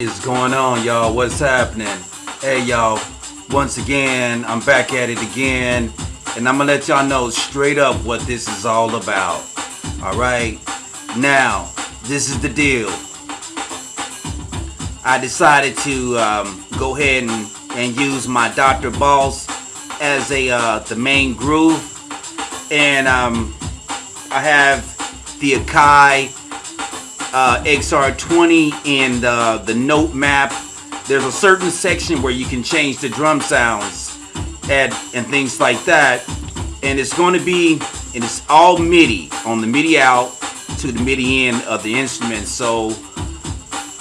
is going on y'all? What's happening? Hey y'all. Once again i'm back at it again and i'm gonna let y'all know straight up what this is all about. All right? Now this is the deal. I decided to um, go ahead and, and use my dr boss as a uh, the main groove and um, i have the akai uh, XR20 and the, the note map, there's a certain section where you can change the drum sounds and, and things like that. And it's going to be, and it's all MIDI, on the MIDI out to the MIDI in of the instrument. So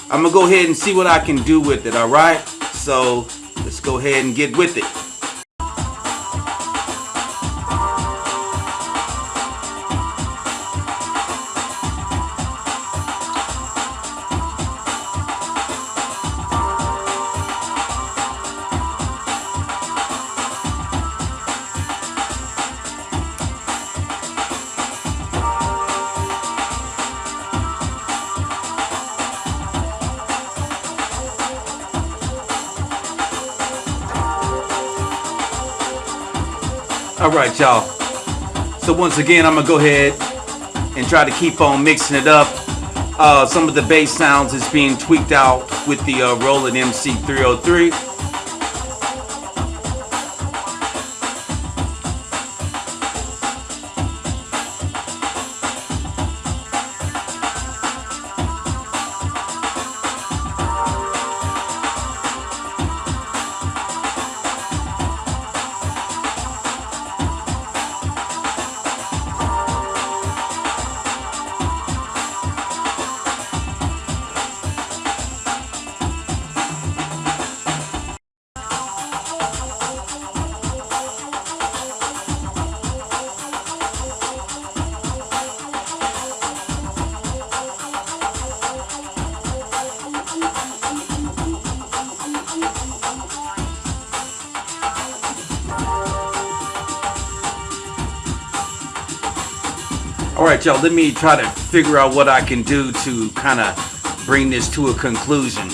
I'm going to go ahead and see what I can do with it, alright? So let's go ahead and get with it. All right, y'all. So once again, I'm gonna go ahead and try to keep on mixing it up. Uh, some of the bass sounds is being tweaked out with the uh, Roland MC303. All right, y'all, let me try to figure out what I can do to kind of bring this to a conclusion.